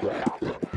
对呀、啊。